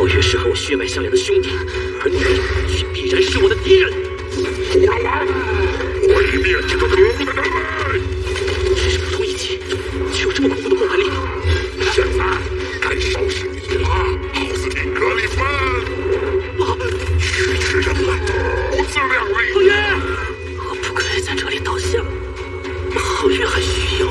皓月是和我血脉相连的兄弟而你却必然是我的敌人。妖王毁灭这个可恶的人类只是普通一击却有这么恐怖的破坏力现在该收拾你了奥斯汀格里芬我失去人类不自量力皓月我不可以在这里倒下皓月还需要。